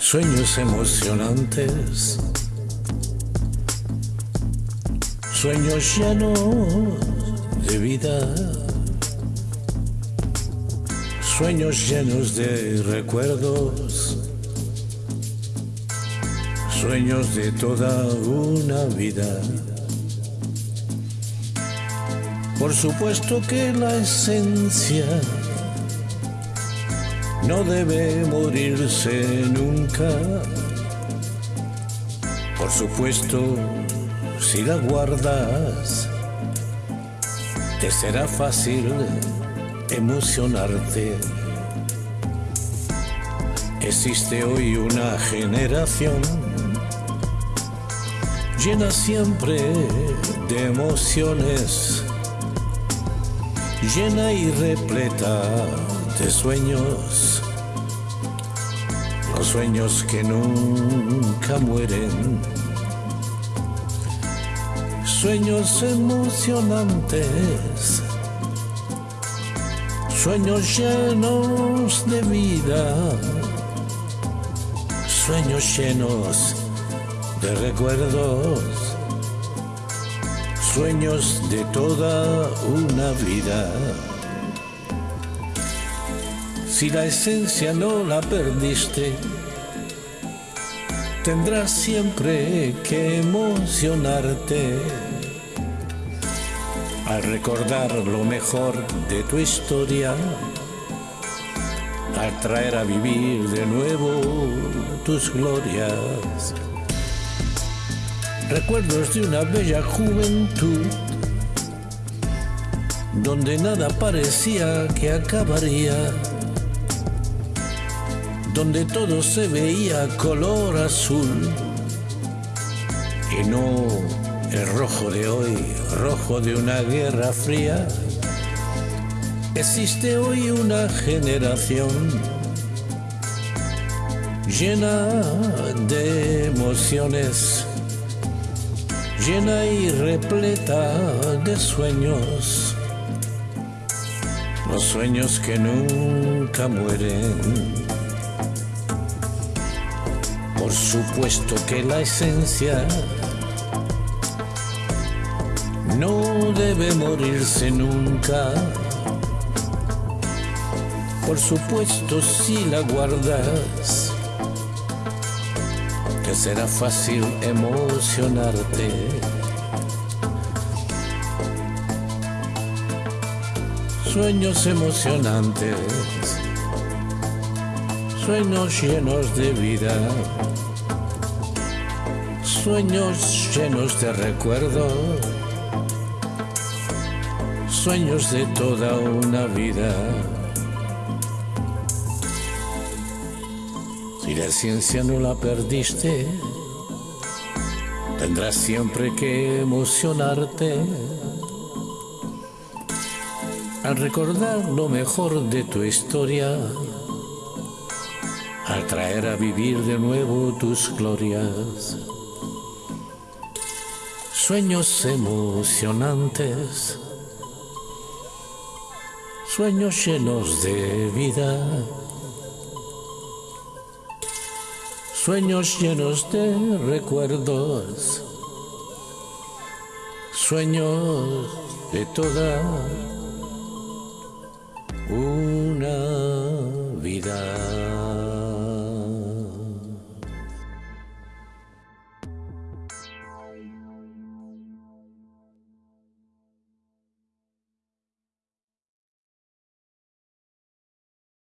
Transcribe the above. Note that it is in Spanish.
Sueños emocionantes, sueños llenos de vida, sueños llenos de recuerdos, sueños de toda una vida. Por supuesto que la esencia no debe morirse nunca. Por supuesto, si la guardas, te será fácil emocionarte. Existe hoy una generación llena siempre de emociones llena y repleta de sueños, los sueños que nunca mueren, sueños emocionantes, sueños llenos de vida, sueños llenos de recuerdos sueños de toda una vida. Si la esencia no la perdiste, tendrás siempre que emocionarte al recordar lo mejor de tu historia, al traer a vivir de nuevo tus glorias recuerdos de una bella juventud, donde nada parecía que acabaría, donde todo se veía color azul y no el rojo de hoy, rojo de una guerra fría. Existe hoy una generación llena de emociones llena y repleta de sueños, los sueños que nunca mueren. Por supuesto que la esencia no debe morirse nunca. Por supuesto si la guardas que será fácil emocionarte. Sueños emocionantes, sueños llenos de vida, sueños llenos de recuerdos, sueños de toda una vida. Si la ciencia no la perdiste, tendrás siempre que emocionarte al recordar lo mejor de tu historia, al traer a vivir de nuevo tus glorias. Sueños emocionantes, sueños llenos de vida sueños llenos de recuerdos, sueños de toda una vida.